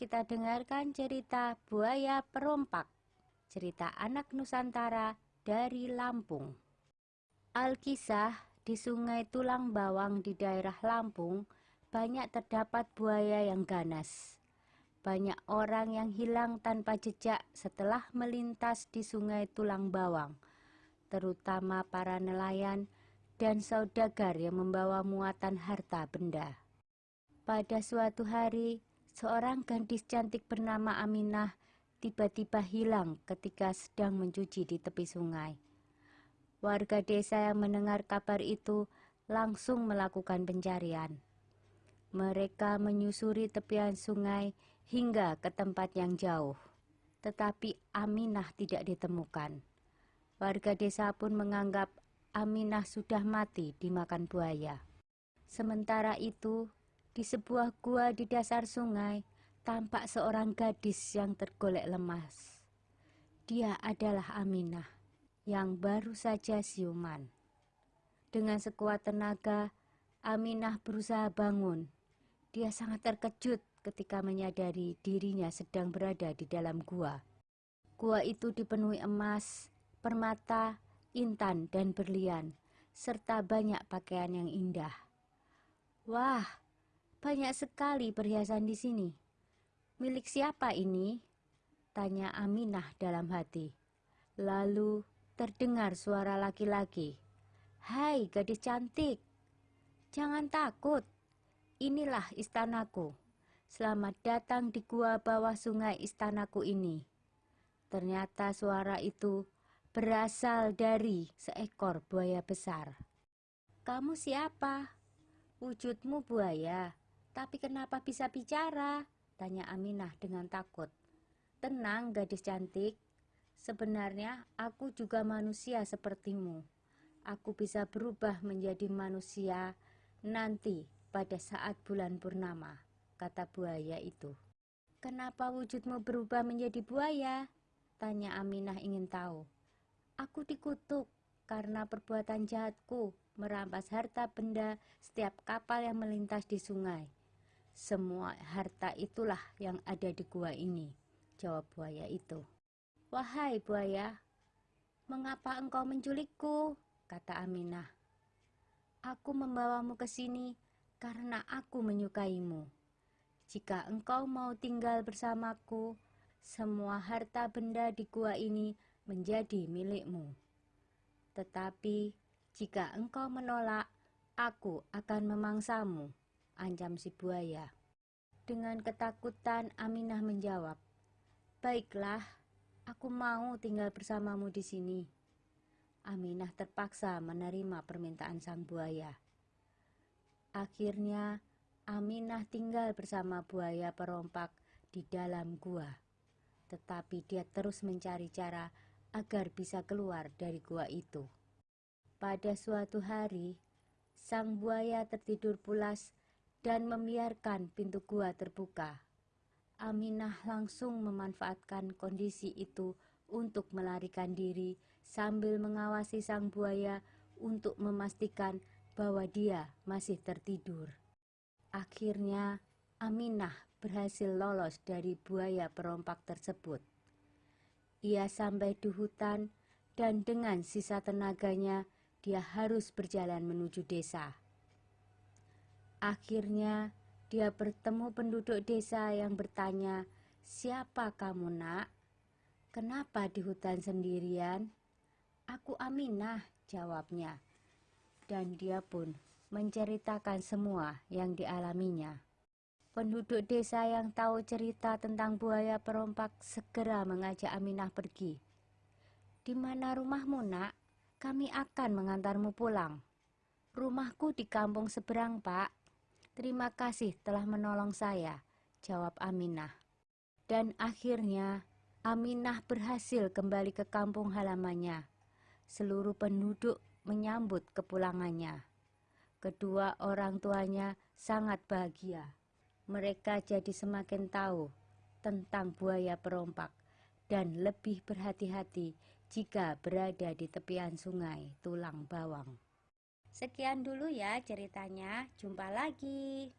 kita dengarkan cerita Buaya Perompak. Cerita anak Nusantara dari Lampung. Alkisah di sungai Tulang Bawang di daerah Lampung banyak terdapat buaya yang ganas. Banyak orang yang hilang tanpa jejak setelah melintas di sungai Tulang Bawang, terutama para nelayan dan saudagar yang membawa muatan harta benda. Pada suatu hari, seorang gadis cantik bernama Aminah tiba-tiba hilang ketika sedang mencuci di tepi sungai. Warga desa yang mendengar kabar itu langsung melakukan pencarian. Mereka menyusuri tepian sungai hingga ke tempat yang jauh, tetapi Aminah tidak ditemukan. Warga desa pun menganggap Aminah sudah mati dimakan buaya. Sementara itu, di sebuah gua di dasar sungai, tampak seorang gadis yang tergolek lemas. Dia adalah Aminah, yang baru saja siuman. Dengan sekuat tenaga, Aminah berusaha bangun. Dia sangat terkejut ketika menyadari dirinya sedang berada di dalam gua. Gua itu dipenuhi emas, permata, intan, dan berlian, serta banyak pakaian yang indah. Wah, banyak sekali perhiasan di sini. Milik siapa ini? Tanya Aminah dalam hati. Lalu terdengar suara laki-laki. Hai gadis cantik, jangan takut. Inilah istanaku. Selamat datang di gua bawah sungai istanaku ini. Ternyata suara itu berasal dari seekor buaya besar. Kamu siapa? Wujudmu buaya, tapi kenapa bisa bicara? Tanya Aminah dengan takut. Tenang gadis cantik, sebenarnya aku juga manusia sepertimu. Aku bisa berubah menjadi manusia nanti pada saat bulan purnama, kata buaya itu. Kenapa wujudmu berubah menjadi buaya? Tanya Aminah ingin tahu. Aku dikutuk karena perbuatan jahatku merampas harta benda setiap kapal yang melintas di sungai. Semua harta itulah yang ada di gua ini, jawab buaya itu. Wahai buaya, mengapa engkau menculikku? kata Aminah. Aku membawamu ke sini karena aku menyukaimu. Jika engkau mau tinggal bersamaku, semua harta benda di gua ini menjadi milikmu. Tetapi jika engkau menolak, aku akan memangsamu, ancam si buaya. Dengan ketakutan Aminah menjawab, Baiklah, aku mau tinggal bersamamu di sini. Aminah terpaksa menerima permintaan sang buaya. Akhirnya, Aminah tinggal bersama buaya perompak di dalam gua. Tetapi dia terus mencari cara agar bisa keluar dari gua itu. Pada suatu hari, sang buaya tertidur pulas dan membiarkan pintu gua terbuka. Aminah langsung memanfaatkan kondisi itu untuk melarikan diri sambil mengawasi sang buaya untuk memastikan bahwa dia masih tertidur. Akhirnya, Aminah berhasil lolos dari buaya perompak tersebut. Ia sampai di hutan dan dengan sisa tenaganya dia harus berjalan menuju desa. Akhirnya, dia bertemu penduduk desa yang bertanya, "Siapa kamu, Nak? Kenapa di hutan sendirian?" "Aku Aminah," jawabnya. Dan dia pun menceritakan semua yang dialaminya. Penduduk desa yang tahu cerita tentang buaya perompak segera mengajak Aminah pergi. "Di mana rumahmu, Nak?" Kami akan mengantarmu pulang. Rumahku di kampung seberang, Pak. Terima kasih telah menolong saya, jawab Aminah. Dan akhirnya Aminah berhasil kembali ke kampung halamannya. Seluruh penduduk menyambut kepulangannya. Kedua orang tuanya sangat bahagia. Mereka jadi semakin tahu tentang buaya perompak dan lebih berhati-hati jika berada di tepian sungai Tulang Bawang. Sekian dulu ya ceritanya, jumpa lagi.